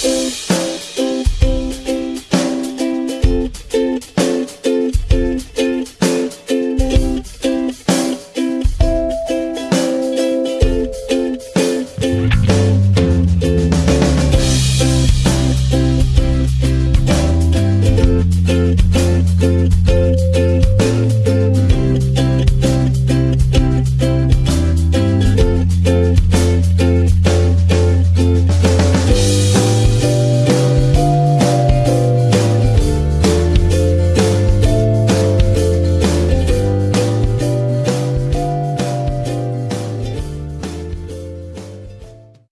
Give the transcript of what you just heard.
Música